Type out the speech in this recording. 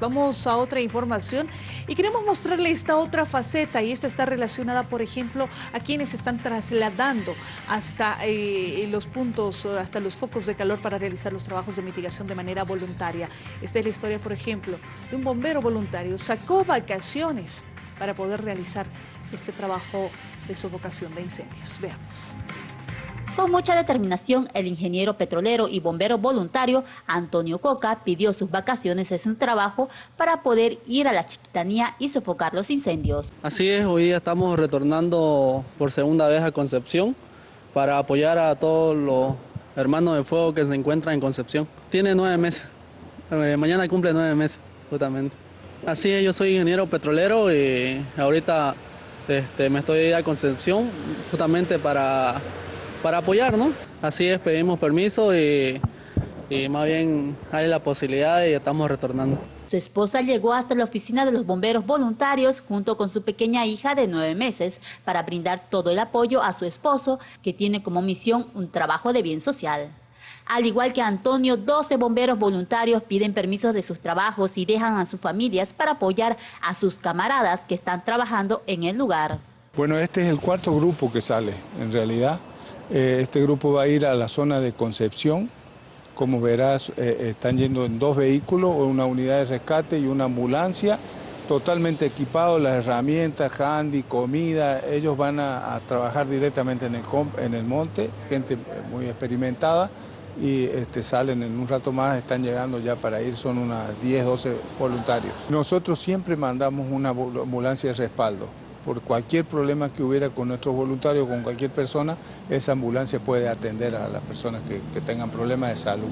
Vamos a otra información y queremos mostrarle esta otra faceta y esta está relacionada, por ejemplo, a quienes están trasladando hasta eh, los puntos, hasta los focos de calor para realizar los trabajos de mitigación de manera voluntaria. Esta es la historia, por ejemplo, de un bombero voluntario. Sacó vacaciones para poder realizar este trabajo de sofocación de incendios. Veamos. Con mucha determinación, el ingeniero petrolero y bombero voluntario Antonio Coca pidió sus vacaciones en su trabajo para poder ir a la chiquitanía y sofocar los incendios. Así es, hoy día estamos retornando por segunda vez a Concepción para apoyar a todos los hermanos de fuego que se encuentran en Concepción. Tiene nueve meses, eh, mañana cumple nueve meses, justamente. Así es, yo soy ingeniero petrolero y ahorita este, me estoy a Concepción justamente para para apoyar, ¿no? Así es, pedimos permiso y, más bien hay la posibilidad y estamos retornando. Su esposa llegó hasta la oficina de los bomberos voluntarios junto con su pequeña hija de nueve meses para brindar todo el apoyo a su esposo que tiene como misión un trabajo de bien social. Al igual que Antonio, 12 bomberos voluntarios piden permisos de sus trabajos y dejan a sus familias para apoyar a sus camaradas que están trabajando en el lugar. Bueno, este es el cuarto grupo que sale, en realidad. Eh, este grupo va a ir a la zona de Concepción. Como verás, eh, están yendo en dos vehículos, una unidad de rescate y una ambulancia, totalmente equipados, las herramientas, handy, comida. Ellos van a, trabajar directamente en el, monte, gente muy experimentada, y este, salen en un rato más, están llegando ya para ir, son unas 10, 12 voluntarios. Nosotros siempre mandamos una ambulancia de respaldo por cualquier problema que hubiera con nuestros voluntarios, con cualquier persona, esa ambulancia puede atender a las personas que, que tengan problemas de salud.